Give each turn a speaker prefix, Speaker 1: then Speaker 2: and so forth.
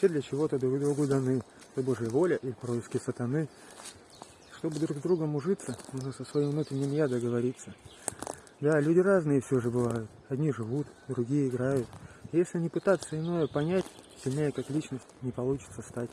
Speaker 1: Все для чего-то друг другу даны. Это Божья воля и происки сатаны. Чтобы друг с другом ужиться, нужно со своим внутренним я договориться. Да, люди разные все же бывают. Одни живут, другие играют. Если не пытаться иное понять, сильнее как личность не получится стать.